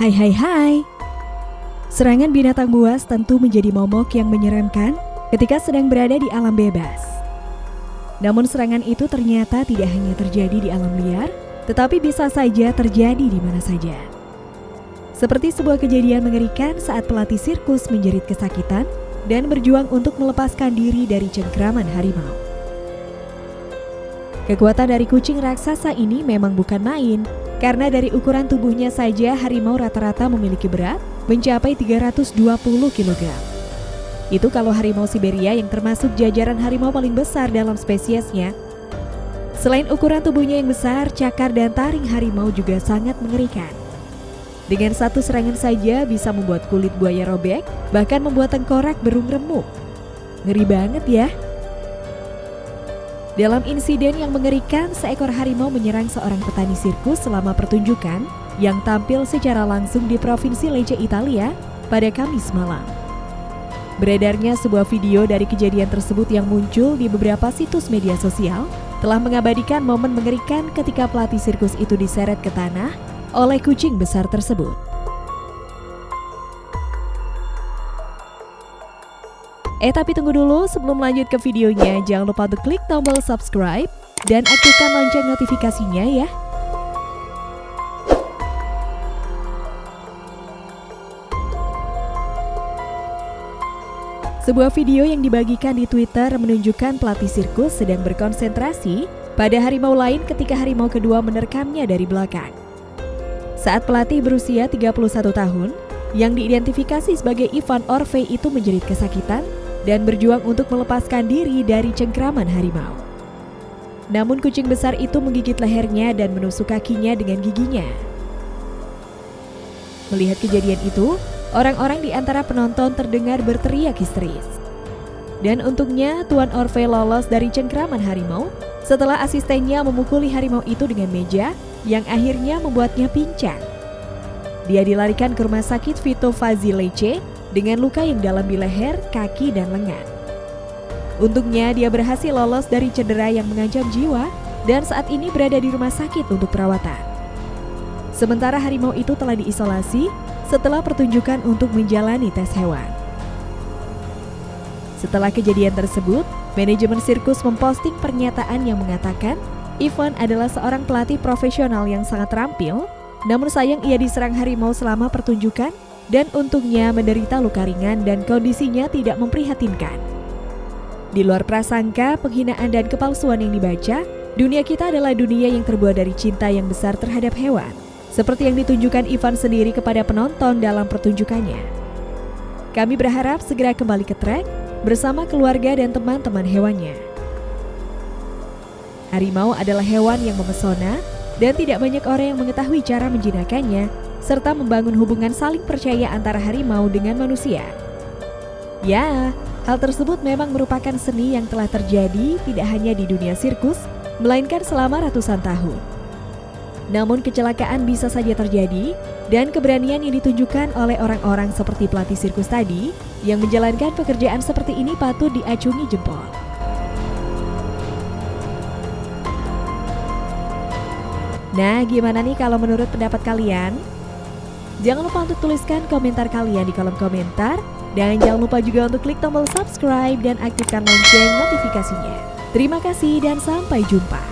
Hai hai hai. Serangan binatang buas tentu menjadi momok yang menyeramkan ketika sedang berada di alam bebas. Namun serangan itu ternyata tidak hanya terjadi di alam liar Tetapi bisa saja terjadi di mana saja. Seperti sebuah kejadian mengerikan saat pelatih sirkus menjerit kesakitan Dan berjuang untuk melepaskan diri dari cengkraman harimau. Kekuatan dari kucing raksasa ini memang bukan main, karena dari ukuran tubuhnya saja harimau rata-rata memiliki berat mencapai 320 kg. Itu kalau harimau Siberia yang termasuk jajaran harimau paling besar dalam spesiesnya. Selain ukuran tubuhnya yang besar, cakar dan taring harimau juga sangat mengerikan. Dengan satu serangan saja bisa membuat kulit buaya robek, bahkan membuat tengkorak berung remuk. Ngeri banget ya. Dalam insiden yang mengerikan, seekor harimau menyerang seorang petani sirkus selama pertunjukan yang tampil secara langsung di Provinsi Lecce, Italia pada Kamis malam. Beredarnya sebuah video dari kejadian tersebut yang muncul di beberapa situs media sosial telah mengabadikan momen mengerikan ketika pelatih sirkus itu diseret ke tanah oleh kucing besar tersebut. Eh tapi tunggu dulu sebelum lanjut ke videonya jangan lupa untuk klik tombol subscribe dan aktifkan lonceng notifikasinya ya. Sebuah video yang dibagikan di Twitter menunjukkan pelatih sirkus sedang berkonsentrasi pada harimau lain ketika harimau kedua menerkamnya dari belakang. Saat pelatih berusia 31 tahun, yang diidentifikasi sebagai Ivan Orve itu menjerit kesakitan dan berjuang untuk melepaskan diri dari cengkraman harimau. Namun kucing besar itu menggigit lehernya dan menusuk kakinya dengan giginya. Melihat kejadian itu, orang-orang di antara penonton terdengar berteriak histeris. Dan untungnya Tuan Orve lolos dari cengkraman harimau setelah asistennya memukuli harimau itu dengan meja yang akhirnya membuatnya pincang. Dia dilarikan ke rumah sakit Vito Fazilece dengan luka yang dalam di leher, kaki, dan lengan. Untungnya dia berhasil lolos dari cedera yang mengancam jiwa dan saat ini berada di rumah sakit untuk perawatan. Sementara harimau itu telah diisolasi setelah pertunjukan untuk menjalani tes hewan. Setelah kejadian tersebut, manajemen sirkus memposting pernyataan yang mengatakan Ivan adalah seorang pelatih profesional yang sangat terampil, namun sayang ia diserang harimau selama pertunjukan dan untungnya menderita luka ringan dan kondisinya tidak memprihatinkan. Di luar prasangka, penghinaan dan kepalsuan yang dibaca, dunia kita adalah dunia yang terbuat dari cinta yang besar terhadap hewan, seperti yang ditunjukkan Ivan sendiri kepada penonton dalam pertunjukannya. Kami berharap segera kembali ke trek bersama keluarga dan teman-teman hewannya. Harimau adalah hewan yang memesona dan tidak banyak orang yang mengetahui cara menjinakannya serta membangun hubungan saling percaya antara harimau dengan manusia. Ya, hal tersebut memang merupakan seni yang telah terjadi tidak hanya di dunia sirkus, melainkan selama ratusan tahun. Namun kecelakaan bisa saja terjadi dan keberanian yang ditunjukkan oleh orang-orang seperti pelatih sirkus tadi yang menjalankan pekerjaan seperti ini patut diacungi jempol. Nah, gimana nih kalau menurut pendapat kalian? Jangan lupa untuk tuliskan komentar kalian di kolom komentar. Dan jangan lupa juga untuk klik tombol subscribe dan aktifkan lonceng notifikasinya. Terima kasih dan sampai jumpa.